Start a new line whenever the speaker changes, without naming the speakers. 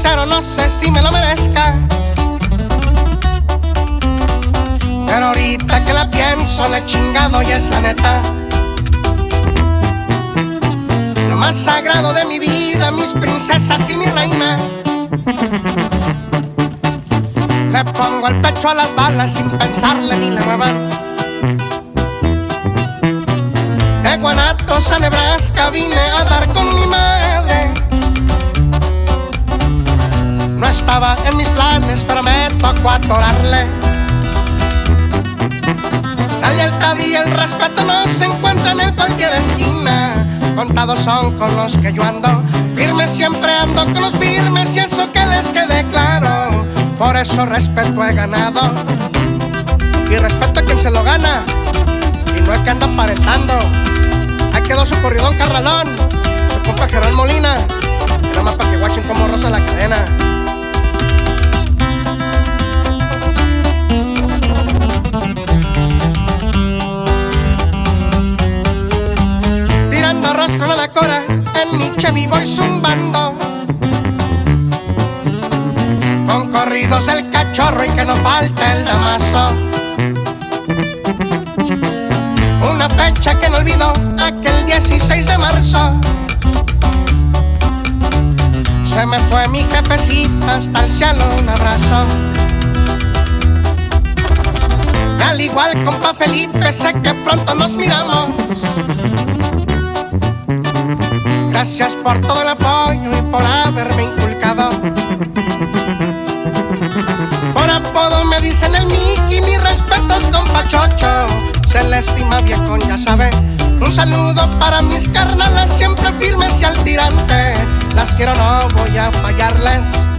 sincero, no sé si me lo merezca. Pero ahorita que la pienso, le chingado y es la neta. Lo más sagrado de mi vida, mis princesas y mi reina. Le pongo el pecho a las balas sin pensarle ni la muevan. De Guanatos a Nebraska vine a dar con mi madre. Estaba en mis planes, pero me tocó atorarle. La lealtad y el respeto no se encuentran en cualquier esquina. Contados son con los que yo ando. Firme siempre ando con los firmes y eso que les quede claro. Por eso respeto he ganado. Y respeto a quien se lo gana. Y no es que anda aparentando. Ahí quedó su corridón carralón. Su compa Gerón Molina. Era más para que guachen como rosa la cadena. En mi Chevy voy zumbando. Con corridos del cachorro y que no falte el damaso. Una fecha que no olvido, aquel 16 de marzo. Se me fue mi jefecita hasta el cielo, un abrazo. Al igual compa Felipe, sé que pronto nos miramos. Gracias por todo el apoyo y por haberme inculcado. Por apodo me dicen el Mickey, mis respetos compa Chocho. Se le estima viejo, ya sabe. Un saludo para mis carnalas, siempre firmes y al tirante. Las quiero, no voy a fallarles.